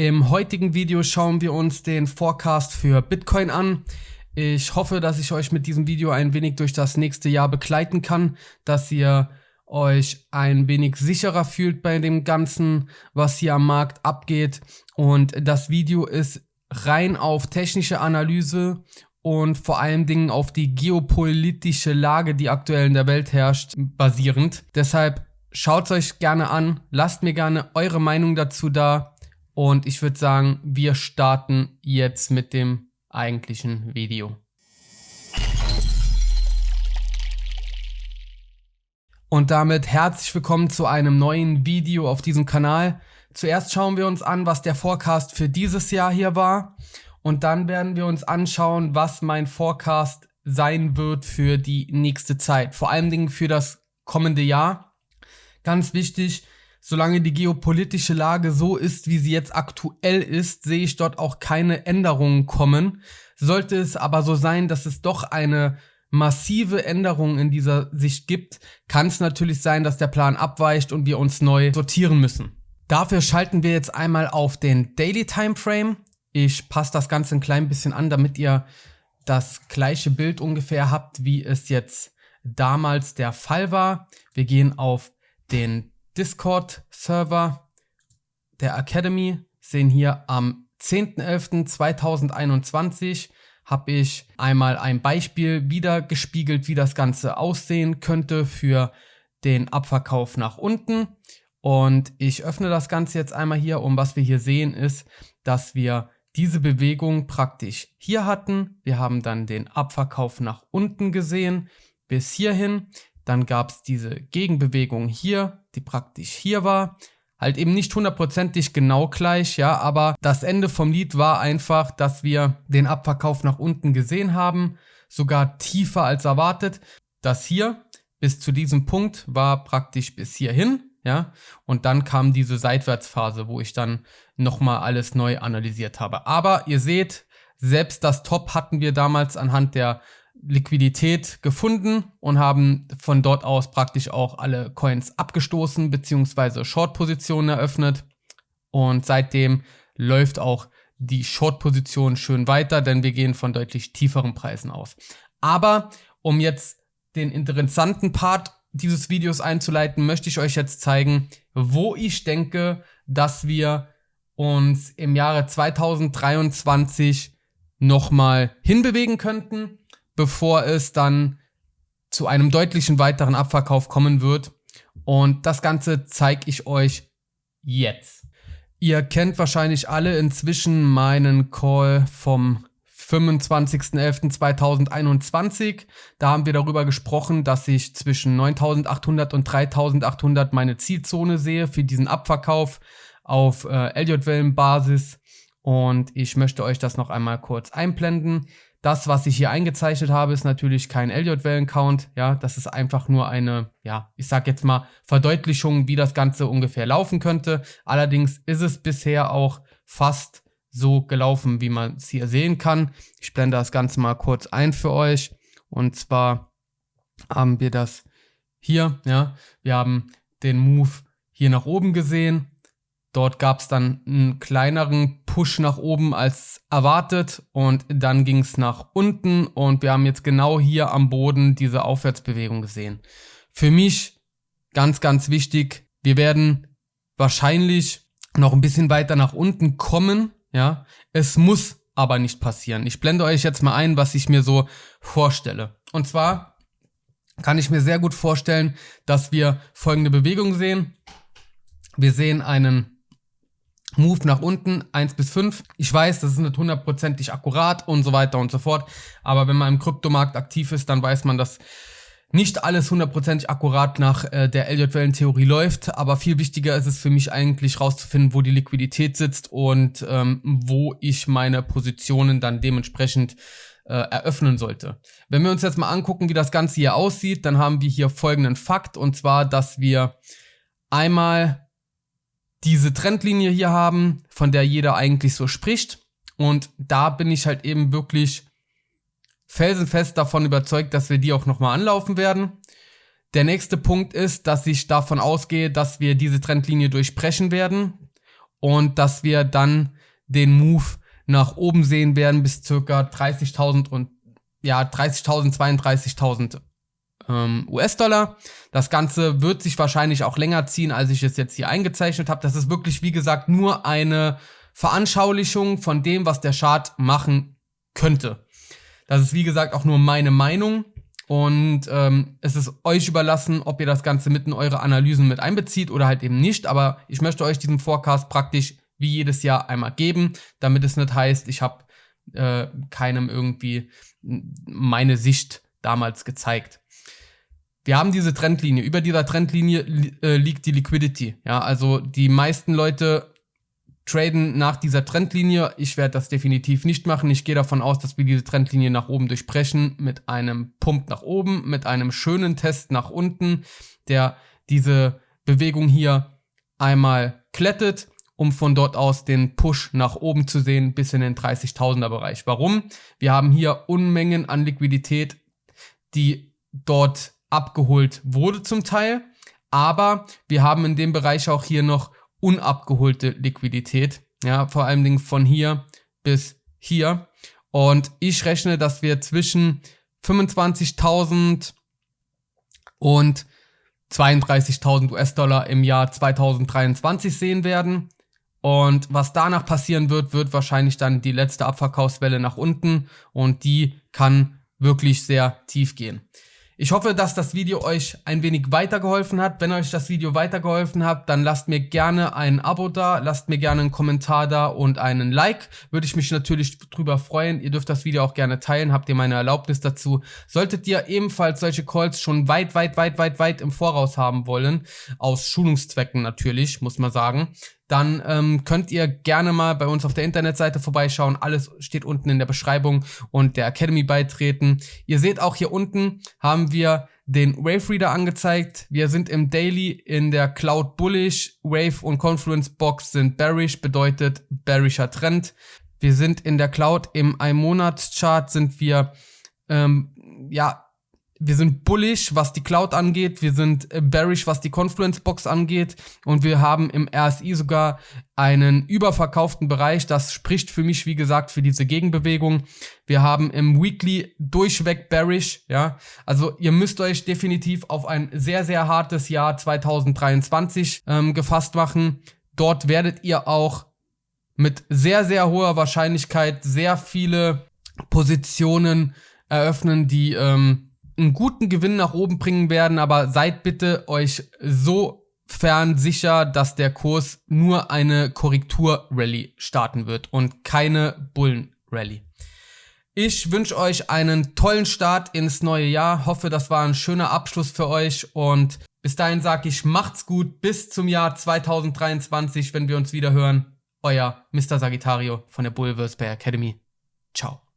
Im heutigen Video schauen wir uns den Forecast für Bitcoin an. Ich hoffe, dass ich euch mit diesem Video ein wenig durch das nächste Jahr begleiten kann, dass ihr euch ein wenig sicherer fühlt bei dem Ganzen, was hier am Markt abgeht. Und das Video ist rein auf technische Analyse und vor allen Dingen auf die geopolitische Lage, die aktuell in der Welt herrscht, basierend. Deshalb schaut es euch gerne an, lasst mir gerne eure Meinung dazu da und ich würde sagen, wir starten jetzt mit dem eigentlichen Video. Und damit herzlich willkommen zu einem neuen Video auf diesem Kanal. Zuerst schauen wir uns an, was der Forecast für dieses Jahr hier war. Und dann werden wir uns anschauen, was mein Forecast sein wird für die nächste Zeit. Vor allen Dingen für das kommende Jahr. Ganz wichtig, solange die geopolitische Lage so ist, wie sie jetzt aktuell ist, sehe ich dort auch keine Änderungen kommen. Sollte es aber so sein, dass es doch eine massive Änderung in dieser Sicht gibt, kann es natürlich sein, dass der Plan abweicht und wir uns neu sortieren müssen. Dafür schalten wir jetzt einmal auf den Daily Timeframe. Ich passe das Ganze ein klein bisschen an, damit ihr das gleiche Bild ungefähr habt, wie es jetzt damals der Fall war. Wir gehen auf den Discord-Server der Academy, sehen hier am 10.11.2021 habe ich einmal ein Beispiel wieder gespiegelt, wie das Ganze aussehen könnte für den Abverkauf nach unten. Und ich öffne das Ganze jetzt einmal hier und was wir hier sehen ist, dass wir diese Bewegung praktisch hier hatten. Wir haben dann den Abverkauf nach unten gesehen bis hierhin. Dann gab es diese Gegenbewegung hier, die praktisch hier war. Halt eben nicht hundertprozentig genau gleich, ja, aber das Ende vom Lied war einfach, dass wir den Abverkauf nach unten gesehen haben, sogar tiefer als erwartet. Das hier bis zu diesem Punkt war praktisch bis hierhin, ja, und dann kam diese Seitwärtsphase, wo ich dann nochmal alles neu analysiert habe. Aber ihr seht, selbst das Top hatten wir damals anhand der Liquidität gefunden und haben von dort aus praktisch auch alle Coins abgestoßen bzw. Short-Positionen eröffnet. Und seitdem läuft auch die Short-Position schön weiter, denn wir gehen von deutlich tieferen Preisen aus. Aber um jetzt den interessanten Part dieses Videos einzuleiten, möchte ich euch jetzt zeigen, wo ich denke, dass wir uns im Jahre 2023 nochmal hinbewegen könnten bevor es dann zu einem deutlichen weiteren Abverkauf kommen wird. Und das Ganze zeige ich euch jetzt. Ihr kennt wahrscheinlich alle inzwischen meinen Call vom 25.11.2021. Da haben wir darüber gesprochen, dass ich zwischen 9.800 und 3.800 meine Zielzone sehe für diesen Abverkauf auf äh, Elliott-Wellenbasis. Und ich möchte euch das noch einmal kurz einblenden. Das, was ich hier eingezeichnet habe, ist natürlich kein Elliott-Wellen-Count. Ja, das ist einfach nur eine, ja, ich sag jetzt mal Verdeutlichung, wie das Ganze ungefähr laufen könnte. Allerdings ist es bisher auch fast so gelaufen, wie man es hier sehen kann. Ich blende das Ganze mal kurz ein für euch. Und zwar haben wir das hier, ja, wir haben den Move hier nach oben gesehen Dort gab es dann einen kleineren Push nach oben als erwartet und dann ging es nach unten und wir haben jetzt genau hier am Boden diese Aufwärtsbewegung gesehen. Für mich ganz, ganz wichtig, wir werden wahrscheinlich noch ein bisschen weiter nach unten kommen, ja. Es muss aber nicht passieren. Ich blende euch jetzt mal ein, was ich mir so vorstelle. Und zwar kann ich mir sehr gut vorstellen, dass wir folgende Bewegung sehen. Wir sehen einen Move nach unten, 1 bis 5. Ich weiß, das ist nicht hundertprozentig akkurat und so weiter und so fort. Aber wenn man im Kryptomarkt aktiv ist, dann weiß man, dass nicht alles hundertprozentig akkurat nach äh, der Elliott-Wellen-Theorie läuft. Aber viel wichtiger ist es für mich eigentlich rauszufinden, wo die Liquidität sitzt und ähm, wo ich meine Positionen dann dementsprechend äh, eröffnen sollte. Wenn wir uns jetzt mal angucken, wie das Ganze hier aussieht, dann haben wir hier folgenden Fakt. Und zwar, dass wir einmal diese Trendlinie hier haben, von der jeder eigentlich so spricht. Und da bin ich halt eben wirklich felsenfest davon überzeugt, dass wir die auch nochmal anlaufen werden. Der nächste Punkt ist, dass ich davon ausgehe, dass wir diese Trendlinie durchbrechen werden und dass wir dann den Move nach oben sehen werden bis circa 30.000 und ja 30.000, 32.000 ähm, US-Dollar. Das Ganze wird sich wahrscheinlich auch länger ziehen, als ich es jetzt hier eingezeichnet habe. Das ist wirklich, wie gesagt, nur eine Veranschaulichung von dem, was der Chart machen könnte. Das ist, wie gesagt, auch nur meine Meinung. Und ähm, es ist euch überlassen, ob ihr das Ganze mit in eure Analysen mit einbezieht oder halt eben nicht. Aber ich möchte euch diesen Forecast praktisch wie jedes Jahr einmal geben, damit es nicht heißt, ich habe äh, keinem irgendwie meine Sicht damals gezeigt. Wir haben diese Trendlinie. Über dieser Trendlinie äh, liegt die Liquidity. Ja, also die meisten Leute traden nach dieser Trendlinie. Ich werde das definitiv nicht machen. Ich gehe davon aus, dass wir diese Trendlinie nach oben durchbrechen mit einem Pump nach oben, mit einem schönen Test nach unten, der diese Bewegung hier einmal klettet, um von dort aus den Push nach oben zu sehen bis in den 30.000er Bereich. Warum? Wir haben hier Unmengen an Liquidität, die dort abgeholt wurde zum Teil, aber wir haben in dem Bereich auch hier noch unabgeholte Liquidität. Ja, vor allen Dingen von hier bis hier. Und ich rechne, dass wir zwischen 25.000 und 32.000 US-Dollar im Jahr 2023 sehen werden. Und was danach passieren wird, wird wahrscheinlich dann die letzte Abverkaufswelle nach unten und die kann wirklich sehr tief gehen. Ich hoffe, dass das Video euch ein wenig weitergeholfen hat. Wenn euch das Video weitergeholfen hat, dann lasst mir gerne ein Abo da, lasst mir gerne einen Kommentar da und einen Like. Würde ich mich natürlich drüber freuen. Ihr dürft das Video auch gerne teilen, habt ihr meine Erlaubnis dazu. Solltet ihr ebenfalls solche Calls schon weit, weit, weit, weit, weit im Voraus haben wollen, aus Schulungszwecken natürlich, muss man sagen, dann ähm, könnt ihr gerne mal bei uns auf der Internetseite vorbeischauen. Alles steht unten in der Beschreibung und der Academy beitreten. Ihr seht auch hier unten haben wir den Wave Reader angezeigt. Wir sind im Daily in der Cloud Bullish. Wave und Confluence Box sind bearish, bedeutet bearischer Trend. Wir sind in der Cloud im Ein-Monats-Chart sind wir ähm, ja wir sind bullish, was die Cloud angeht, wir sind äh, bearish, was die Confluence Box angeht und wir haben im RSI sogar einen überverkauften Bereich. Das spricht für mich, wie gesagt, für diese Gegenbewegung. Wir haben im Weekly durchweg bearish, ja. Also ihr müsst euch definitiv auf ein sehr, sehr hartes Jahr 2023 ähm, gefasst machen. Dort werdet ihr auch mit sehr, sehr hoher Wahrscheinlichkeit sehr viele Positionen eröffnen, die ähm, einen guten Gewinn nach oben bringen werden, aber seid bitte euch so fern sicher, dass der Kurs nur eine Korrektur-Rallye starten wird und keine Bullen-Rallye. Ich wünsche euch einen tollen Start ins neue Jahr. Hoffe, das war ein schöner Abschluss für euch und bis dahin sage ich, macht's gut bis zum Jahr 2023, wenn wir uns wieder hören. Euer Mr. Sagittario von der Bullverse Bay Academy. Ciao.